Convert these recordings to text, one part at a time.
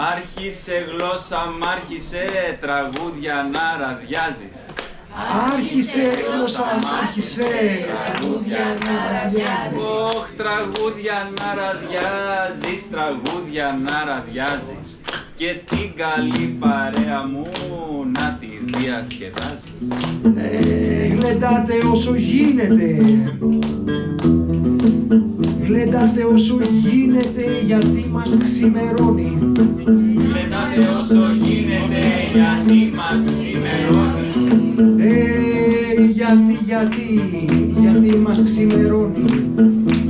Άρχισε γλώσσα μ' άρχισε τραγούδια να ραδιάζεις. Άρχισε γλώσσα μ' άρχισε τραγούδια να ραδιάζεις. Ωχ, τραγούδια να ραδιάζεις, τραγούδια να ραδιάζεις. Και την καλή παρέα μου να τη διασκεδάζεις. Ε, γλεντάτε όσο γίνεται Γλεντάτε όσο γίνεται γιατί μας ξημερώνει. Γλεντάτε όσο γίνεται γιατί μας ξημερώνει. Ε, γιατί, γιατί, γιατί μας ξημερώνει.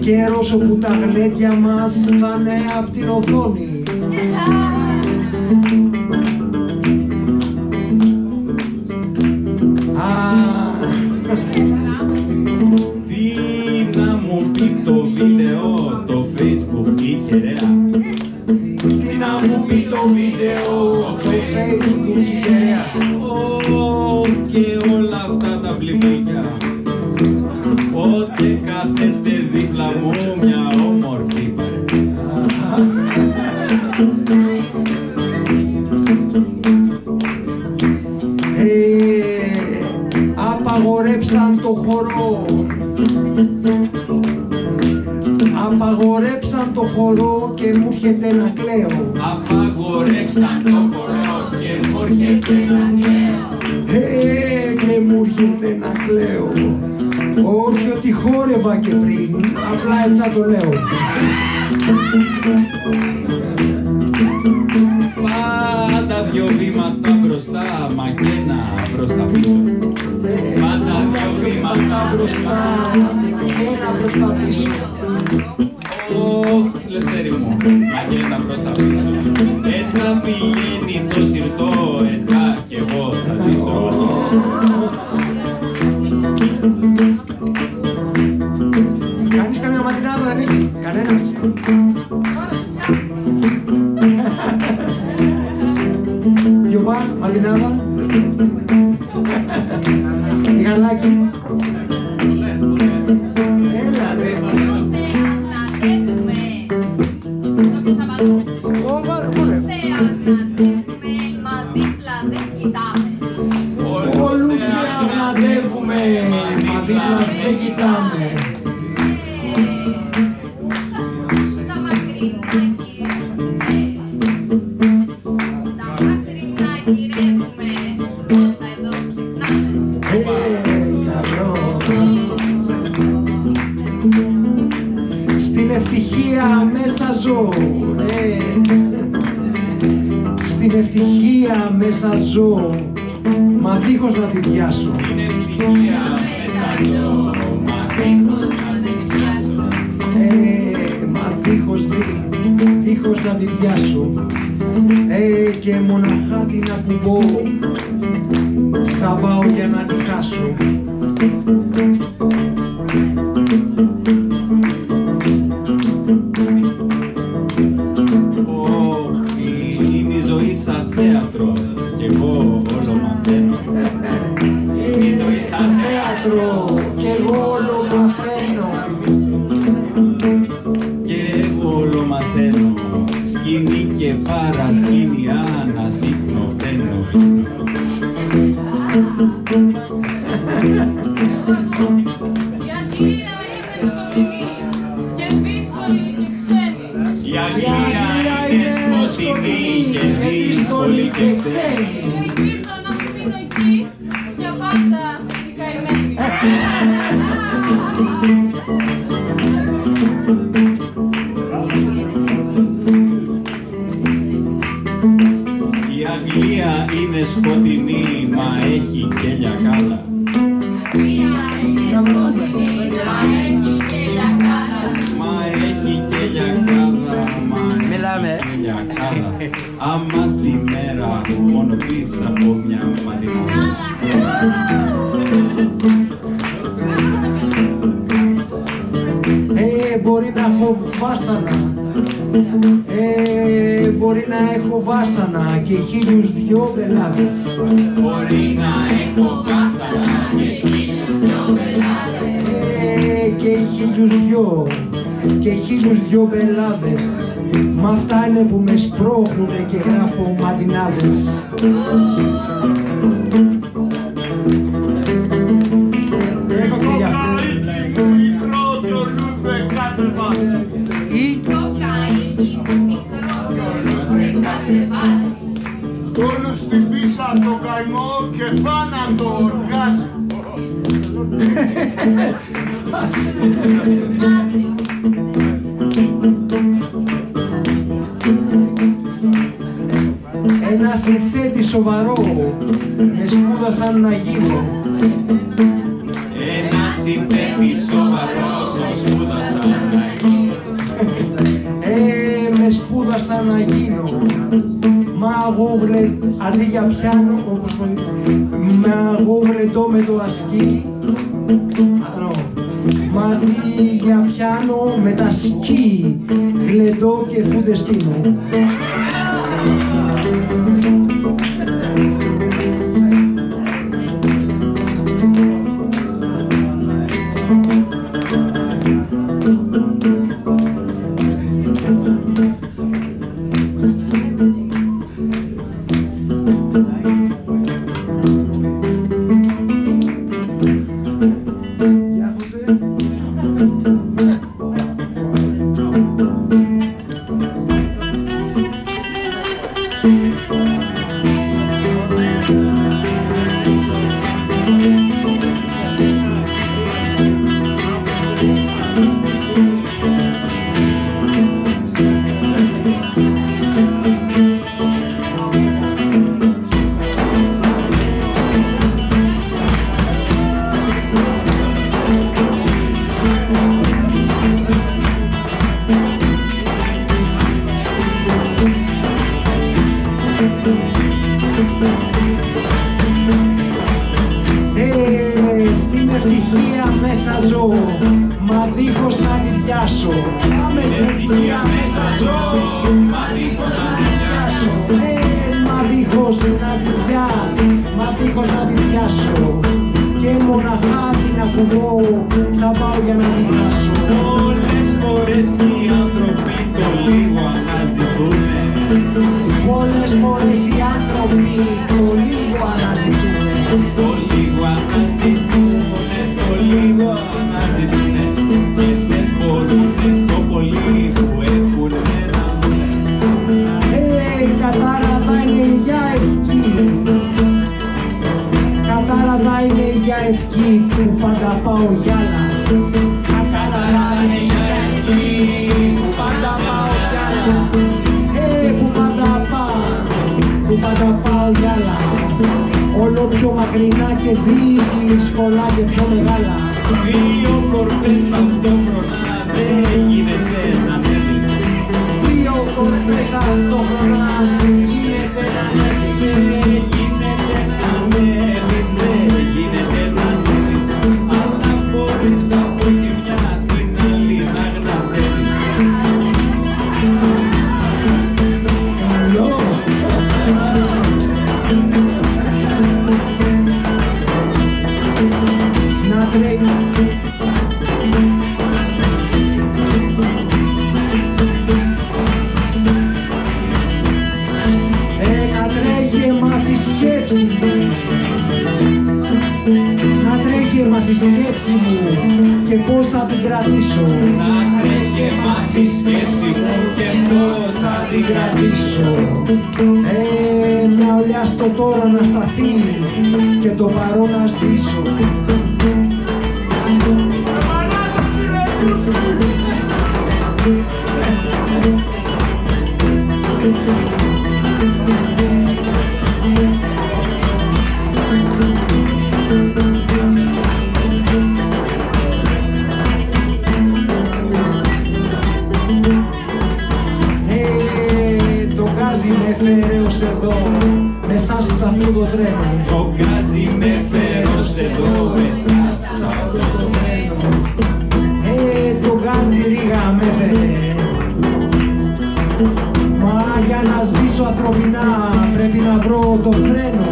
Καιρός όπου τα γλέντια μας θα είναι απ' την οθόνη απαγορέψαν το χορό. Απαγορέψαν το χορό και μου έρχεται να κλαίω. Απαγορέψαν το χορό και μου έρχεται να κλαίω. Ε, και μου έρχεται να κλαίω. Όχι ότι χόρευα και πριν, απλά έτσι θα το λέω δυο βήματα μπροστά, μα και ένα προς τα πίσω. Πάντα δυο βήματα μπροστά. και ένα προς τα πίσω Ωχ, Λευτέρη μου, μα και ένα προς τα πίσω. Έτσι πηγαίνει το σιρτό, έτσι κι εγώ θα ζήσω. Κάνεις καμιά ματινάδα δεν έχει, κανένας Ε, να την πιάσω ε, Και μοναχά την ακουμπώ Σαν πάω για να την χάσω Ωχ, είναι η ζωή σαν θέατρο κι εγώ όλο μαθαίνω. Είναι η ζωή σαν θέατρο και εγώ και δύσκολη και ξένη. Και ελπίζω να μου μείνω εκεί Μιλάμε. έχει και λιακάδα. Άμα τη μέρα μόνο πίσω από μια ματινάδα. Ε, μπορεί να έχω βάσανα Ε, μπορεί να έχω βάσανα και χίλιους δυο πελάτες Μπορεί να έχω βάσανα και χίλιους δυο πελάτες. Ε, και χίλιους δυο και χίλιους δυο πελάδες Μ' αυτά είναι που με σπρώχνουνε και γράφω ματινάδες Έχω και για αυτό. μικρό κι ο Λούδε κατεβάζει. Συνθέτη σοβαρό με σπούδασαν να γίνω. Ένα συνθέτη σοβαρό το σπούδασα να γίνω. Ε, με σπούδασα να γίνω. Μα εγώ γλε... αντί για πιάνω όπως το... Μα εγώ γλεντώ με το ασκή. Ανώ. Μα αντί για πιάνω με τα σκι Γλεντώ και φούντες στείνω ευτυχία μέσα ζω, μα δίχως να τη πιάσω. Πάμε στην Ευτυχία μέσα ζω, μα δίχως να τη πιάσω. Ε, μα δίχως να τη πια, μα δίχως να τη πιάσω. Και μοναχά την ακουμπώ, σαν πάω για να την πιάσω. Πολλές φορές οι άνθρωποι το λίγο αναζητούνε. Πολλές φορές οι άνθρωποι το λίγο αναζητούν. Πάντα πάω γυάλα. Όλο πιο μακρινά και δύσκολα και πιο μεγάλα. Δύο κορφές ταυτόχρονα δεν γίνεται να ανέβεις. Δύο κορφές αυτόχρονα γίνεται να ανέβεις. Κρατήσω Να τρέχει μάθει σκέψη μου και πώς θα την κρατήσω. Ε, μια ολιά στο τώρα να σταθεί και το παρόν να ζήσω. Ε, μέσα σε αυτό το τρένο. Το γκάζι με φέρος εδώ μέσα σ' αυτό το τρένο. Ε, το γκάζι ρίγα με φέρε. Μα για να ζήσω ανθρωπινά πρέπει να βρω το φρένο.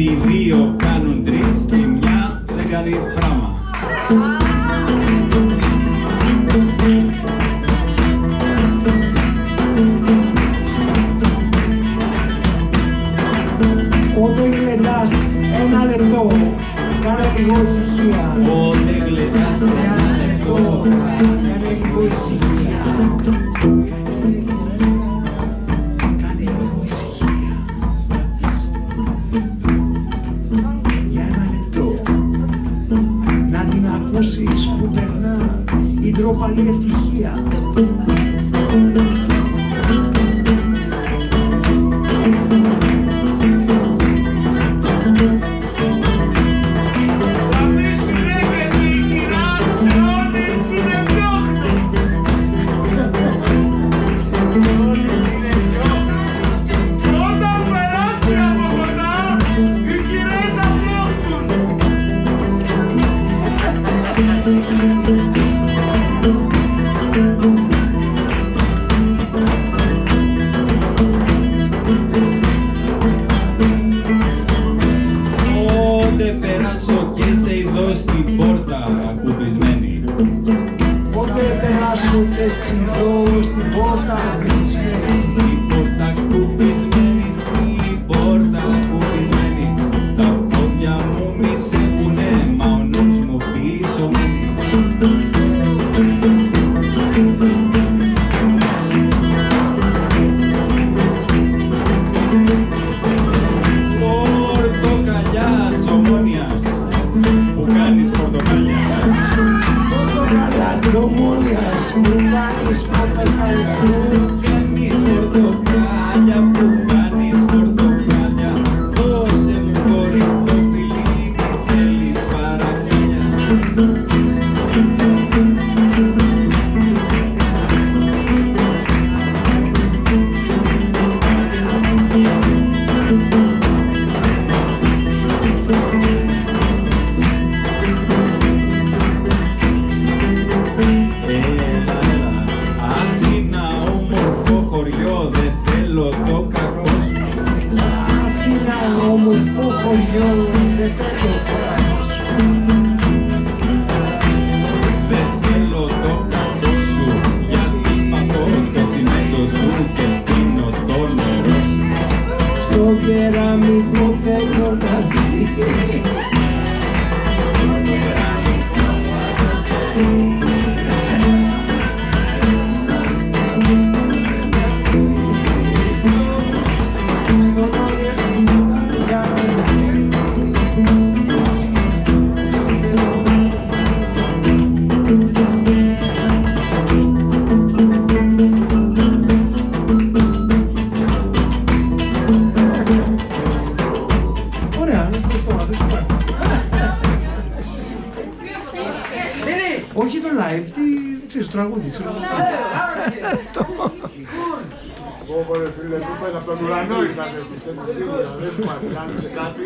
γιατί δύο κάνουν τρεις και μια δεν κάνει πράγμα. on. Este rosto de a. Just pop a fantasia. Πιθανό ήταν εσείς, έτσι σίγουρα, δεν υπάρχει, κάνει κάτι.